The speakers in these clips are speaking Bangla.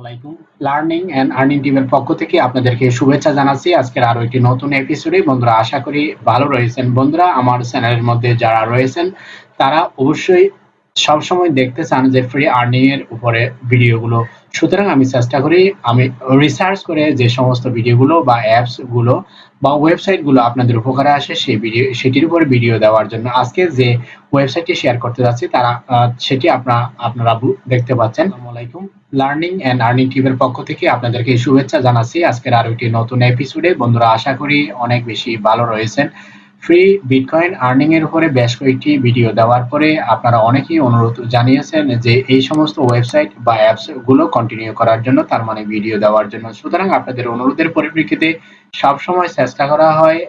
আলাইকুম। লার্নিং এন্ড আর্নিং টিমের পক্ষ থেকে আপনাদেরকে শুভেচ্ছা জানাচ্ছি। আজকের আরও একটি নতুন এপিসোডে বন্ধুরা, আশা করি ভালো রয়েছেন। বন্ধুরা, আমার চ্যানেলের মধ্যে যারা রয়েছেন, তারা অবশ্যই সব সময় দেখতে চান যে ফ্রি আর্নিং এর উপরে ভিডিওগুলো সুতরাং আমি চেষ্টা করি আমি রিসার্চ করে যে সমস্ত ভিডিওগুলো বা অ্যাপসগুলো বা ওয়েবসাইটগুলো আপনাদের উপকারে আসে সেই ভিডিও সেটির উপরে ভিডিও দেওয়ার জন্য। আজকে যে ওয়েবসাইটটি শেয়ার করতে যাচ্ছি তারা সেটি আপনারা আপনারা দেখতে পাচ্ছেন। আসসালামু আলাইকুম লার্নিং এন্ড আর্নিং টিমের পক্ষ থেকে আপনাদেরকে শুভেচ্ছা জানাচ্ছি। আজকের আরও একটি নতুন এপিসোডে বন্ধুরা আশা করি অনেক বেশি ভালো রয়েছেন। ফ্রি বিটকয়েন আর্নিং এর উপরে বেশ কয়েকটি ভিডিও দেওয়ার পরে আপনারা অনেকেই অনুরোধ জানিয়েছেন যে এই সমস্ত ওয়েবসাইট বা অ্যাপসগুলো কন্টিনিউ করার জন্য, তার মানে ভিডিও দেওয়ার জন্য। সুতরাং আপনাদের অনুরোধের পরিপ্রেক্ষিতে সবসময় চেষ্টা করা হয়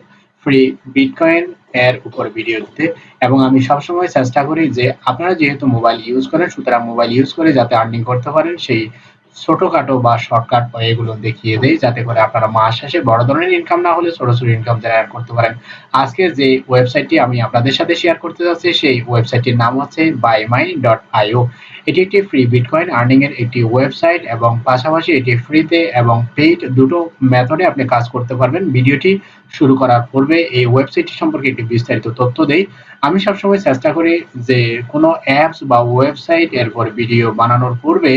ফ্রি বিটকয়েন এর উপর ভিডিও দিতে। এবং আমি সবসময় চেষ্টা করি যে আপনারা যেহেতু মোবাইল ইউজ করেন, সুতরাং মোবাইল ইউজ করে যাতে আর্নিং করতে পারেন, সেই ছোটখাটো বা শর্টকাট এগুলো দেখিয়ে দেয় যাতে করে আপনারা মাস শেষে বড় ধরনের ইনকাম না হলে ছোট ছোট ইনকাম জেনারেট করতে পারেন। আজকে যে ওয়েবসাইটটি আমি আপনাদের সাথে শেয়ার করতে যাচ্ছি, সেই ওয়েবসাইটটির নাম হচ্ছে বাইমাই ডট এটি একটি ফ্রি বিটকয়েন আর্নিং এর একটি ওয়েবসাইট এবং পাশাপাশি এটি ফ্রিতে এবং পেইড দুটো মেথডে আপনি কাজ করতে পারবেন। ভিডিওটি শুরু করার পূর্বে এই ওয়েবসাইটটি সম্পর্কে একটি বিস্তারিত তথ্য দেই। আমি সবসময় চেষ্টা করি যে কোনো অ্যাপস বা ওয়েবসাইট এরপর ভিডিও বানানোর পূর্বে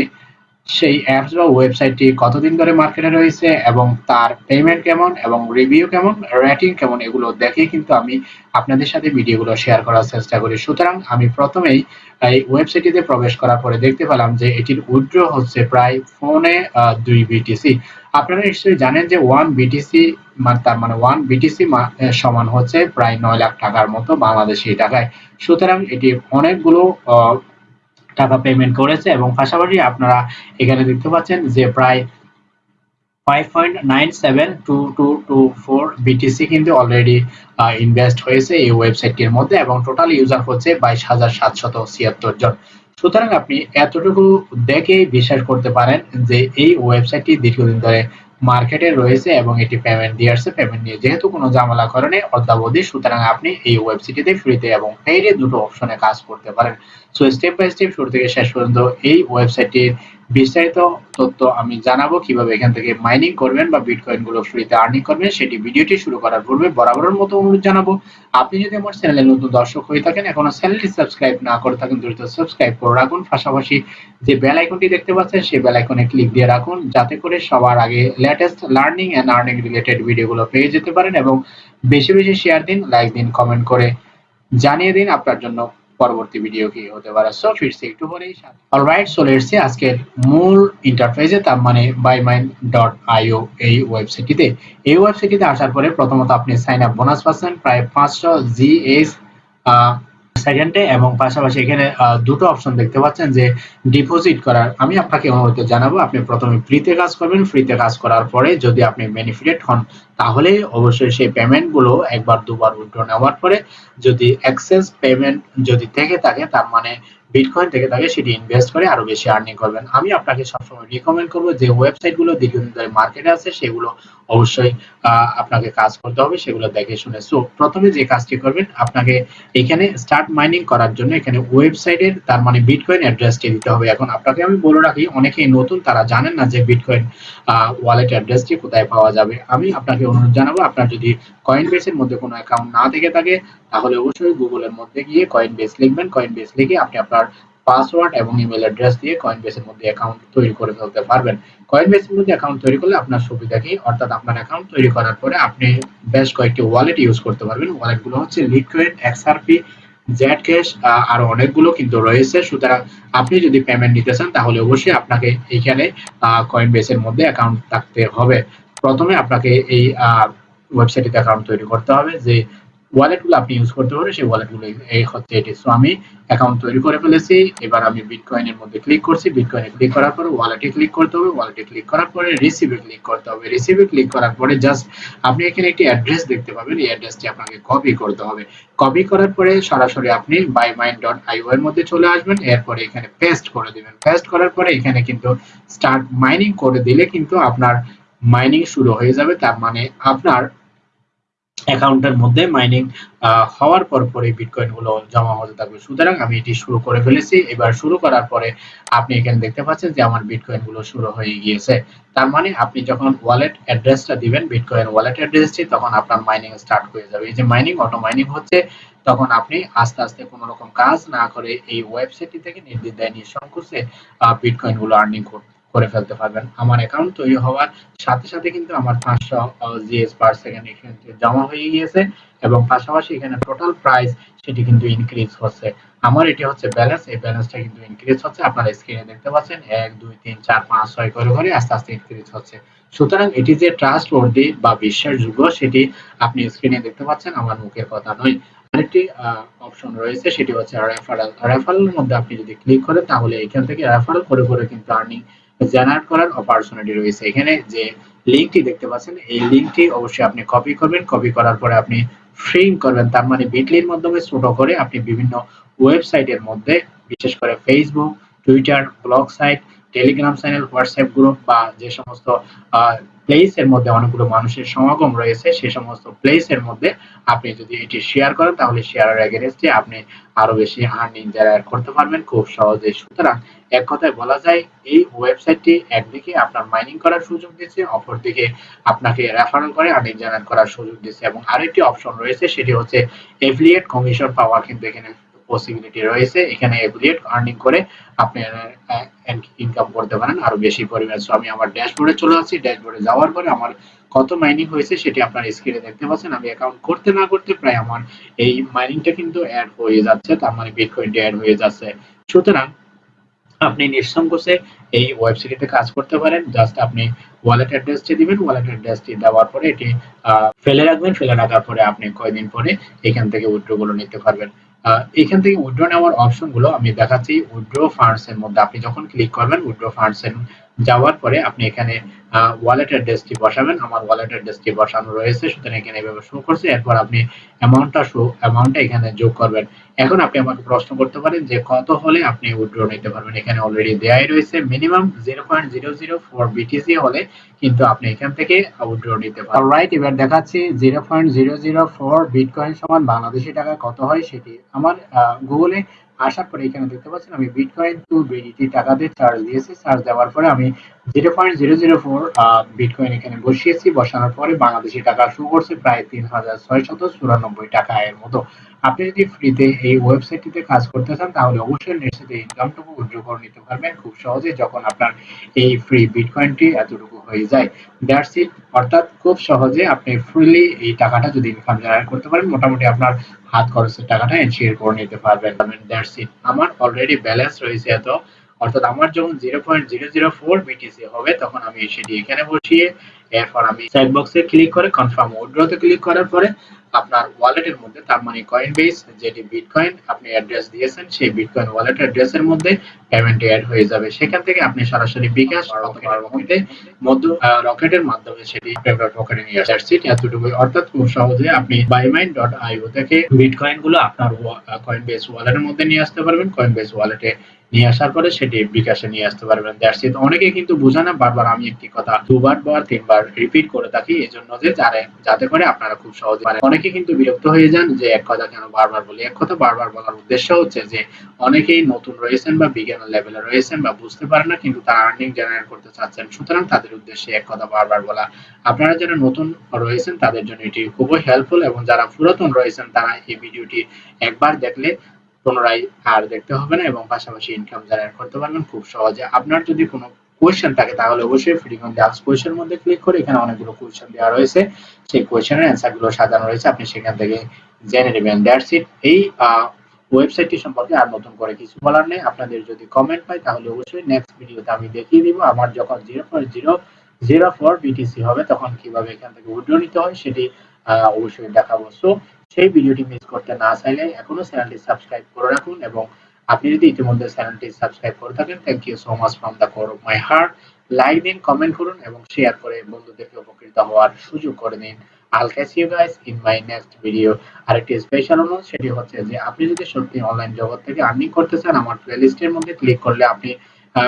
সেই অ্যাপস বা ওয়েবসাইটটি কতদিন ধরে মার্কেটে রয়েছে এবং তার পেমেন্ট কেমন এবং রিভিউ কেমন রেটিং কেমন, এগুলো দেখে কিন্তু আমি আপনাদের সাথে ভিডিওগুলো শেয়ার করার চেষ্টা করি। সুতরাং আমি প্রথমেই এই ওয়েবসাইটটিতে প্রবেশ করার পরে দেখতে পেলাম যে এটির উইথড্র হচ্ছে প্রায় ফোনে দুই বিটিসি আপনারা নিশ্চয়ই জানেন যে ওয়ান বিটিসি তার মানে ওয়ান বিটিসি সমান হচ্ছে প্রায় নয় লাখ টাকার মতো বাংলাদেশি টাকায়। সুতরাং এটি অনেকগুলো টাকা পেমেন্ট করেছে এবং পাশাপাশি আপনারা এখানে দেখতে পাচ্ছেন যে প্রায় 5.972224 বিটিসি কিন্তু অলরেডি ইনভেস্ট হয়েছে এই ওয়েবসাইটটির মধ্যে এবং টোটাল ইউজার হচ্ছে বাইশ হাজার সাতশত ছিয়াত্তর জন। সুতরাং আপনি এতটুকু দেখেই বিশ্বাস করতে পারেন যে এই ওয়েবসাইটটি দীর্ঘদিন ধরে মার্কেটে রয়েছে এবং এটি পেমেন্ট দিয়ে আসছে পেমেন্ট নিয়ে যেহেতু কোনো ঝামেলা করেনি অদ্যাবধি সুতরাং আপনি এই ওয়েবসাইটটিতে ফ্রিতে এবং পেইডে দুটো অপশনে কাজ করতে পারেন। সো স্টেপ বাই স্টেপ শুরু থেকে শেষ পর্যন্ত এই ওয়েবসাইটটির বিস্তারিত তথ্য আমি জানাব, কীভাবে এখান থেকে মাইনিং করবেন বা বিটকয়েনগুলো ফ্রিতে আর্নিং করবেন, সেটি ভিডিওটি শুরু করার পূর্বে বরাবরের মতো অনুরোধ জানাব। আপনি যদি আমার চ্যানেলে নতুন দর্শক হয়ে থাকেন, এখনও চ্যানেলটি সাবস্ক্রাইব না করে থাকেন, দ্রুত সাবস্ক্রাইব করে রাখুন। পাশাপাশি যে বেল আইকনটি দেখতে পাচ্ছেন, সেই বেল আইকনে ক্লিক দিয়ে রাখুন, যাতে করে সবার আগে latest learning and earning related ভিডিওগুলো পেয়ে যেতে পারেন এবং বেশি বেশি শেয়ার দিন লাইক দিন কমেন্ট করে জানিয়ে দিন আপনার জন্য। পরবর্তী ভিডিও কি হতে পারে? সো ফিরছি একটু পরেই সাথে অলরাইট সো লেটস আজকের মূল ইন্টারফেসে তার মানে বাইমাইন্ড.আইও এই ওয়েবসাইটটিতে এই ওয়েবসাইটটিতে আসার পরে প্রথমত আপনি সাইন আপ বোনাস পাচ্ছেন, প্রায় পাঁচশো জিএস সেকেন্ডে এবং পাশাপাশি এখানে দুটো অপশন দেখতে পাচ্ছেন যে ডিপোজিট করার। আমি আপনাকে অনুরোধ জানাব, আপনি প্রথমে ফ্রিতে কাজ করবেন ফ্রিতে কাজ করার পরে যদি আপনি বেনিফিটেড হন, তাহলে অবশ্যই সেই পেমেন্টগুলো একবার দুবার উইথড্র নেওয়ার পরে যদি এক্সেস পেমেন্ট যদি থেকে থাকে, তার মানে বিটকয়েন থেকে থাকে সেটি ইনভেস্ট করে আরও বেশি আর্নিং করবেন। আমি আপনাকে সবসময় রিকমেন্ড করব যে ওয়েবসাইটগুলো দীর্ঘদিন ধরে মার্কেটে আছে, সেগুলো অবশ্যই আপনাকে কাজ করতে হবে, সেগুলো দেখে শুনে। সো প্রথমে যে কাজটি করবেন, আপনাকে এখানে স্টার্ট মাইনিং করার জন্য এখানে ওয়েবসাইটের তার মানে বিটকয়েন অ্যাড্রেসটি দিতে হবে। এখন আপনাকে আমি বলে রাখি, অনেকেই নতুন, তারা জানেন না যে বিটকয়েন ওয়ালেট অ্যাড্রেসটি কোথায় পাওয়া যাবে। আমি আপনাকে অনুরোধ জানাব, আপনার যদি কয়েন বেসের মধ্যে কোনো অ্যাকাউন্ট না থেকে থাকে, তাহলে অবশ্যই গুগলের মধ্যে গিয়ে কয়েন বেস লিখবেন। কয়েন বেস লিখে আপনি আপনার পাসওয়ার্ড এবং ইমেল অ্যাড্রেস দিয়ে কয়েন বেসের মধ্যে অ্যাকাউন্ট তৈরি করে ফেলতে পারবেন। কয়েন বেসের মধ্যে অ্যাকাউন্ট তৈরি করলে আপনার সুবিধা কি? অর্থাৎ আপনার অ্যাকাউন্ট তৈরি করার পরে আপনি বেশ কয়েকটি ওয়ালেট ইউজ করতে পারবেন। ওয়ালেটগুলো হচ্ছে লিকুইড এক্সআরপি জেড ক্যাশ আরও অনেকগুলো কিন্তু রয়েছে। সুতরাং আপনি যদি পেমেন্ট নিতে চান, তাহলে অবশ্যই আপনাকে এইখানে কয়েন বেসের মধ্যে অ্যাকাউন্ট থাকতে হবে। প্রথমে আপনাকে এই ওয়েবসাইটে অ্যাকাউন্ট তৈরি করতে হবে, যে ওয়ালেটগুলো আপনি ইউজ করতে পারবেন, সেই ওয়ালেটগুলো এই হচ্ছে এটি। সো আমি অ্যাকাউন্ট তৈরি করে ফেলেছি। এবার আমি বিটকয়েনের মধ্যে ক্লিক করছি। বিটকয়েনে ক্লিক করার পরে ওয়ালেটে ক্লিক করতে হবে। ওয়ালেটে ক্লিক করার পরে রিসিভে ক্লিক করতে হবে। রিসিভে ক্লিক করার পরে জাস্ট আপনি এখানে একটি অ্যাড্রেস দেখতে পাবেন। এই অ্যাড্রেসটি আপনাকে কপি করতে হবে। কপি করার পরে সরাসরি আপনি বাইমাইন্ড.আইও এর মধ্যে চলে আসবেন। এরপরে এখানে পেস্ট করে দিবেন। পেস্ট করার পরে এখানে কিন্তু স্টার্ট মাইনিং করে দিলে কিন্তু আপনার মাইনিং শুরু হয়ে যাবে। তার মানে আপনার অ্যাকাউন্টের মধ্যে মাইনিং হওয়ার পর পরে বিটকয়েনগুলো জমা হতে থাকবে। সুতরাং আমি এটি শুরু করে ফেলেছি। এবার শুরু করার পরে আপনি এখানে দেখতে পাচ্ছেন যে আমার বিটকয়েনগুলো শুরু হয়ে গিয়েছে। তার মানে আপনি যখন ওয়ালেট অ্যাড্রেসটা দিবেন বিটকয়েন ওয়ালেট অ্যাড্রেসটি তখন আপনার মাইনিং স্টার্ট হয়ে যাবে। এই যে মাইনিং অটো মাইনিং হচ্ছে, তখন আপনি আস্তে আস্তে কোনো রকম কাজ না করে এই ওয়েবসাইটটি থেকে নির্দিষ্ট নির্দ্বিধায় বিটকয়েনগুলো আর্নিং করতে করে ফেলতে পারবেন। আমার অ্যাকাউন্ট তৈরি হওয়ার সাথে সাথে কিন্তু আমার পাঁচশো জিএস পার সেকেন্ড এখানে জমা হয়ে গিয়েছে এবং পাশাপাশি এখানে টোটাল প্রাইস সেটি কিন্তু ইনক্রিজ হচ্ছে। আমার এটি হচ্ছে ব্যালেন্স এই ব্যালেন্সটা কিন্তু ইনক্রিজ হচ্ছে। আপনারা স্ক্রিনে দেখতে পাচ্ছেন, এক, দুই, তিন, চার, পাঁচ, ছয় করে করে আস্তে আস্তে ইনক্রিজ হচ্ছে। সুতরাং এটি যে ট্রাস্ট ওর্দি বা বিশ্বাসযোগ্য সেটি আপনি স্ক্রিনে দেখতে পাচ্ছেন, আমার মুখের কথা নয়। আরেকটি অপশন রয়েছে, সেটি হচ্ছে রেফারেল রেফারেলের মধ্যে আপনি যদি ক্লিক করেন, তাহলে এখান থেকে রেফারেল করে করে কিন্তু আর্নিং জেনারেট করার অপরচুনিটি রয়েছে। এখানে যে লিঙ্কটি দেখতে পাচ্ছেন, এই লিঙ্কটি অবশ্যই আপনি কপি করবেন। কপি করার পরে আপনি ফ্রেম করবেন। তার মানে বিটলির মাধ্যমে ছোট করে আপনি বিভিন্ন ওয়েবসাইটের মধ্যে, বিশেষ করে Facebook Twitter blog site Telegram channel WhatsApp group বা যে সমস্ত প্লেস এর মধ্যে অনেকগুলো মানুষের সমাগম রয়েছে সেই সমস্ত প্লেস এর মধ্যে আপনি যদি এটি শেয়ার করেন, তাহলে শেয়ারের এগেনস্টে আপনি আরও বেশি আর্নিং জেনারেট করতে পারবেন। খুব সহজে। সুতরাং এক কথায় বলা যায়, এই ওয়েবসাইটটি একদিকে আপনার মাইনিং করার সুযোগ দিচ্ছে, অপরদিকে আপনাকে রেফারেল করে আর্নিং জেনারেট করার সুযোগ দিচ্ছে এবং আরেকটি অপশন রয়েছে, সেটি হচ্ছে এফিলিয়েট কমিশন পাওয়ার কিন্তু এখানে পসিবিলিটি রয়েছে। এখানে এফিলিয়েট আর্নিং করে আপনি ইনকাম করতে পারেন আরও বেশি পরিমাণ। সো আমি আমার ড্যাশবোর্ডে চলে আসছি। ড্যাশবোর্ডে যাওয়ার পরে আমার কত মাইনিং হয়েছে সেটি আপনার স্ক্রিনে দেখতে পাচ্ছেন। আমি অ্যাকাউন্ট করতে না করতে প্রায় আমার এই মাইনিংটা কিন্তু অ্যাড হয়ে যাচ্ছে, তার মানে বিটকয়েনটা অ্যাড হয়ে যাচ্ছে। সুতরাং আপনি নিঃসংকোচে এই ওয়েবসাইটে কাজ করতে পারেন। জাস্ট আপনি ওয়ালেট অ্যাড্রেসটি দিবেন। ওয়ালেট অ্যাড্রেসটি দেওয়ার পরে এটি ফেলে রাখবেন। ফেলে রাখার পরে আপনি কয়েকদিন পরে এখান থেকে উইথড্রগুলো নিতে পারবেন। এখান থেকে উইথড্র নেওয়ার অপশনগুলো আমি দেখাচ্ছি। উইথড্র ফান্ডস এর মধ্যে আপনি যখন ক্লিক করবেন উইথড্র ফান্ডস এর যাওয়ার পরে আপনি এখানে ওয়ালেট অ্যাড্রেসটি বসাবেন। আমার ওয়ালেট অ্যাড্রেসটি বসানো রয়েছে, সুতরাং এখানে এভাবে শো করছে। এরপর আপনি অ্যামাউন্টটা শো অ্যামাউন্টটা এখানে যোগ করবেন। এখন আপনি আমাকে প্রশ্ন করতে পারেন যে কত হলে আপনি উইথড্র নিতে পারবেন। এখানে অলরেডি দেয়াই রয়েছে minimum zero point zero zero four BTC হলে কিন্তু আপনি এখান থেকে উইথড্র নিতে পারেন রাইট এবার দেখাচ্ছি zero point zero zero four bitcoin সমান বাংলাদেশি টাকা কত হয় সেটি। আমার গুগলে আসার পরে এখানে দেখতে পাচ্ছেন আমি বিটকয়েন টু বিডিটি টাকা দিয়ে চার্জ দিয়েছি। চার্জ দেওয়ার পরে আমি zero point zero zero four bitcoin এখানে বসিয়েছি, বসানোর পরে বাংলাদেশি টাকা করছে প্রায় তিন হাজার চুরানব্বই টাকা এর মতো। আপনি যদি ফ্রিতে এই ওয়েবসাইটটিতে কাজ করতে চান, তাহলে অবশ্যই ইনকামটুকু করে নিতে পারবেন খুব সহজে যখন আপনার এই ফ্রি বিটকয়েনটি এতটুকু হয়ে যায়। দ্যাটস ইট অর্থাৎ খুব সহজে আপনি ফ্রিলি এই টাকাটা যদি ইনকাম জেনারেট করতে পারেন, মোটামুটি আপনার হাত খরচের টাকাটা এনশিওর করে নিতে পারবেন। দ্যাটস ইট আমার অলরেডি ব্যালেন্স রয়েছে এত। অর্থাৎ আমার যখন zero point zero zero four BTC হবে, তখন আমি সেটি এখানে বসিয়ে এরপর আমি সাইড বক্সে ক্লিক করে কনফার্ম উইথড্রতে ক্লিক করার পরে আপনার ওয়ালেটের মধ্যে তার মানে কয়েন বেস যেটি বিটকয়েন আপনি অ্যাড্রেস দিয়েছেন সেই বিটকয়েন ওয়ালেট অ্যাড্রেসের মধ্যে পেমেন্ট অ্যাড হয়ে যাবে। সেখান থেকে আপনি সরাসরি বিকাশ মধ্য রকেটের মাধ্যমে সেটি আপনার রকেটে নিয়ে আসছে এতটুকু অর্থাৎ খুব সহজে আপনি বাইমাইন ডট আইও থেকে বিটকয়েনগুলো আপনার কয়েন বেস ওয়ালেটের মধ্যে নিয়ে আসতে পারবেন। কয়েন বেস ওয়ালেটে নিয়ে আসার পরে সেটি বিকাশে নিয়ে আসতে পারবেন। দ্যাটস ইট অনেকে কিন্তু বোঝে না বারবার আমি একটি কথা দুবার বা তিনবার রিপিট করে থাকি এই জন্য যে যারা, যাতে করে আপনারা খুব সহজে পারেন। অনেকে কিন্তু বিরক্ত হয়ে যান যে এক কথা কেন বারবার বলি? এক কথা বারবার বলার উদ্দেশ্য হচ্ছে যে, অনেকেই নতুন রয়েছেন বা বিজ্ঞানের লেভেলে রয়েছেন বা বুঝতে পারেন না, কিন্তু তারা আর্নিং জেনারেট করতে চাচ্ছেন। সুতরাং তাদের উদ্দেশ্যে এক কথা বারবার বলা। আপনারা যারা নতুন রয়েছেন, তাদের জন্য এটি খুবই হেল্পফুল এবং যারা পুরাতন রয়েছেন, তারা এই ভিডিওটি একবার দেখলে পুনরায় আর দেখতে হবে না এবং পাশাপাশি ইনকাম জেনারেট করতে পারবেন খুব সহজে। আপনার যদি কোনো কোয়েশ্চেন থাকে, তাহলে অবশ্যই ফ্রি অন আস্ক কোয়েশ্চেন মধ্যে ক্লিক করে এখানে অনেকগুলো কোয়েশ্চেন দেওয়া রয়েছে। সেই কোয়েশ্চেনের অ্যান্সারগুলো সাজানো রয়েছে, আপনি সেখান থেকে জেনে নেবেন। দ্যাটস ইট এই ওয়েবসাইটটি সম্পর্কে আর নতুন করে কিছু বলার নেই। আপনাদের যদি কমেন্ট পাই, তাহলে অবশ্যই নেক্সট ভিডিওতে আমি দেখিয়ে দিব। আমার যখন zero point zero zero four BTC হবে, তখন কীভাবে এখান থেকে উইড্রো নিতে হয়, সেটি অবশ্যই দেখাবো। সো সেই ভিডিওটি মিস করতে না চাইলে এখনও চ্যানেলটি সাবস্ক্রাইব করে রাখুন এবং আপনি যদি ইতিমধ্যে চ্যানেলটি সাবস্ক্রাইব করে থাকেন thank you so much from the core of my heart like দিন কমেন্ট করুন এবং শেয়ার করে বন্ধুদেরকে উপকৃত হওয়ার সুযোগ করে দিন। I'll catch you guys in my next video আরেকটি স্পেশাল অনুরোধ, সেটি হচ্ছে যে আপনি যদি সত্যি অনলাইন জগৎ থেকে আর্নিং করতে চান, আমার প্লেলিস্টের মধ্যে ক্লিক করলে আপনি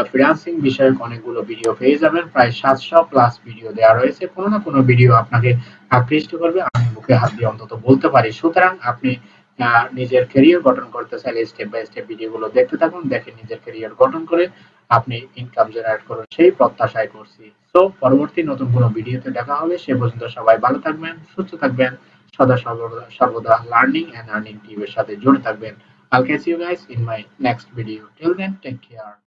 ফ্রিল্যান্সিং বিষয়ক অনেকগুলো ভিডিও পেয়ে যাবেন। প্রায় সাতশো প্লাস ভিডিও দেওয়া রয়েছে। কোনো না কোনো ভিডিও আপনাকে আকৃষ্ট করবে। আমি বুকে হাত দিয়ে অন্তত বলতে পারি। সুতরাং আপনি নিজের ক্যারিয়ার গঠন করতে চাইলে স্টেপ বাই স্টেপ ভিডিওগুলো দেখতে থাকুন দেখে নিজের ক্যারিয়ার গঠন করে আপনি ইনকাম জেনারেট করুন সেই প্রত্যাশায় করছি তো পরবর্তী নতুন কোনো ভিডিওতে দেখা হবে সে পর্যন্ত সবাই ভালো থাকবেন সুস্থ থাকবেন সদা সর্বদা সর্বদা লার্নিং এন্ড আর্নিং টিভির সাথে জুড়ে থাকবেন I'll catch you guys in my next video. Till then, take care.